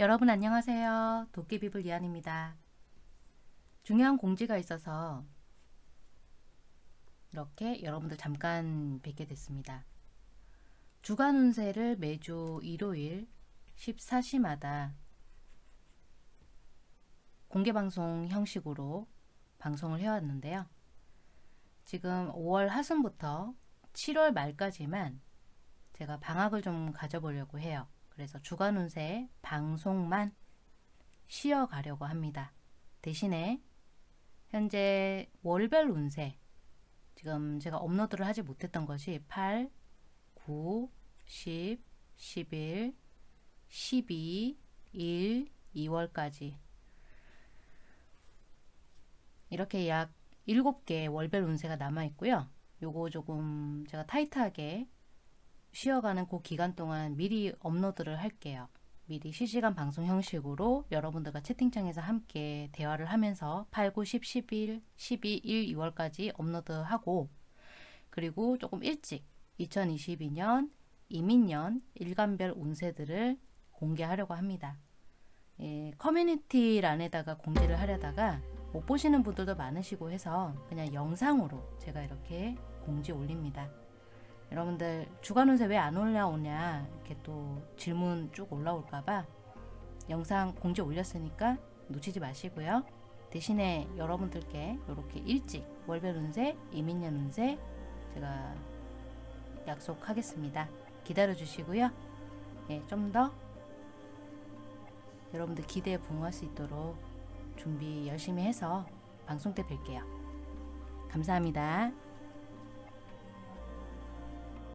여러분 안녕하세요. 도깨비불 이한입니다. 중요한 공지가 있어서 이렇게 여러분들 잠깐 뵙게 됐습니다. 주간 운세를 매주 일요일 14시마다 공개방송 형식으로 방송을 해왔는데요. 지금 5월 하순부터 7월 말까지만 제가 방학을 좀 가져보려고 해요. 그래서 주간 운세 방송만 쉬어가려고 합니다. 대신에 현재 월별 운세 지금 제가 업로드를 하지 못했던 것이 8, 9, 10, 11, 12, 1, 2월까지 이렇게 약 7개 월별 운세가 남아 있고요. 요거 조금 제가 타이트하게 쉬어가는 그 기간 동안 미리 업로드를 할게요. 미리 실시간 방송 형식으로 여러분들과 채팅창에서 함께 대화를 하면서 8, 9, 10, 11, 12, 1, 2월까지 업로드하고 그리고 조금 일찍 2022년 이민년 일간별 운세들을 공개하려고 합니다. 예, 커뮤니티란에다가 공지를 하려다가 못 보시는 분들도 많으시고 해서 그냥 영상으로 제가 이렇게 공지 올립니다. 여러분들 주간 운세 왜 안 올라오냐 이렇게 또 질문 쭉 올라올까봐 영상 공지 올렸으니까 놓치지 마시고요. 대신에 여러분들께 이렇게 일찍 월별 운세, 이민년 운세 제가 약속하겠습니다. 기다려 주시고요. 예, 좀 더 여러분들 기대에 부응할 수 있도록 준비 열심히 해서 방송 때 뵐게요. 감사합니다.